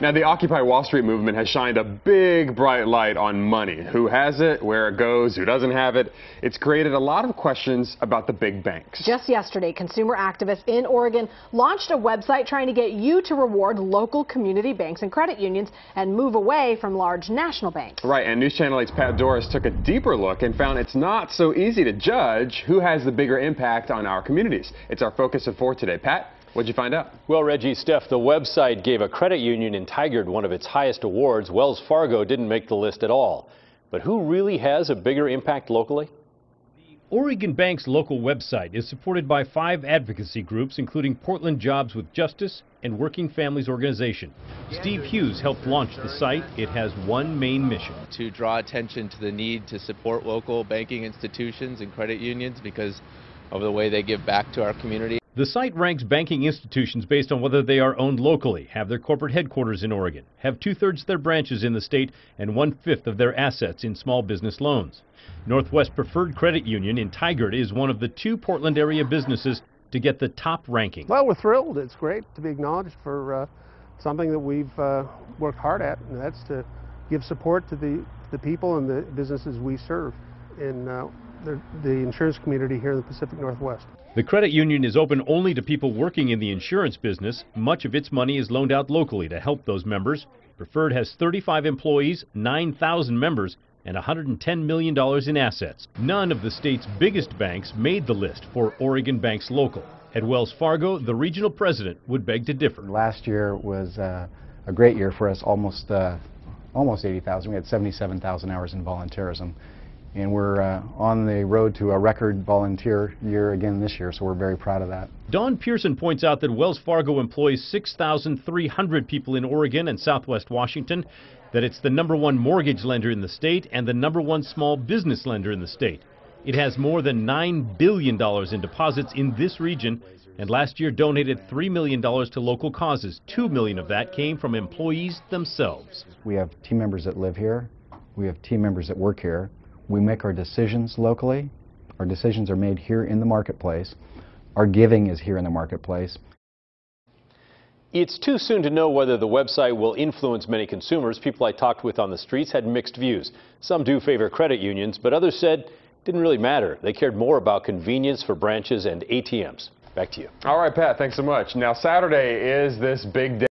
Now, the Occupy Wall Street movement has shined a big, bright light on money. Who has it, where it goes, who doesn't have it. It's created a lot of questions about the big banks. Just yesterday, consumer activists in Oregon launched a website trying to get you to reward local community banks and credit unions and move away from large national banks. Right, and News Channel 8's Pat Dooris took a deeper look and found it's not so easy to judge who has the bigger impact on our communities. It's our focus of four today. Pat? What'd you find out? Well, Reggie, Steph, the website gave a credit union in Tigard one of its highest awards. Wells Fargo didn't make the list at all. But who really has a bigger impact locally? The Oregon Banks Local website is supported by five advocacy groups, including Portland Jobs with Justice and Working Families Organization. Steve Hughes helped launch the site. It has one main mission. To draw attention to the need to support local banking institutions and credit unions because of the way they give back to our community. The site ranks banking institutions based on whether they are owned locally, have their corporate headquarters in Oregon, have two-thirds of their branches in the state, and one-fifth of their assets in small business loans. Northwest Preferred Credit Union in Tigard is one of the two Portland area businesses to get the top ranking. Well, we're thrilled. It's great to be acknowledged for uh, something that we've uh, worked hard at, and that's to give support to the, the people and the businesses we serve in uh, the, the insurance community here in the Pacific Northwest. The credit union is open only to people working in the insurance business. Much of its money is loaned out locally to help those members. Preferred has 35 employees, 9,000 members, and $110 million in assets. None of the state's biggest banks made the list for Oregon Banks Local. At Wells Fargo, the regional president would beg to differ. Last year was uh, a great year for us, almost, uh, almost 80,000. We had 77,000 hours in volunteerism and we're uh, on the road to a record volunteer year again this year, so we're very proud of that. Don Pearson points out that Wells Fargo employs 6,300 people in Oregon and southwest Washington, that it's the number one mortgage lender in the state and the number one small business lender in the state. It has more than $9 billion in deposits in this region, and last year donated $3 million to local causes. 2 million of that came from employees themselves. We have team members that live here. We have team members that work here. We make our decisions locally. Our decisions are made here in the marketplace. Our giving is here in the marketplace. It's too soon to know whether the website will influence many consumers. People I talked with on the streets had mixed views. Some do favor credit unions, but others said it didn't really matter. They cared more about convenience for branches and ATMs. Back to you. All right, Pat, thanks so much. Now, Saturday is this big day.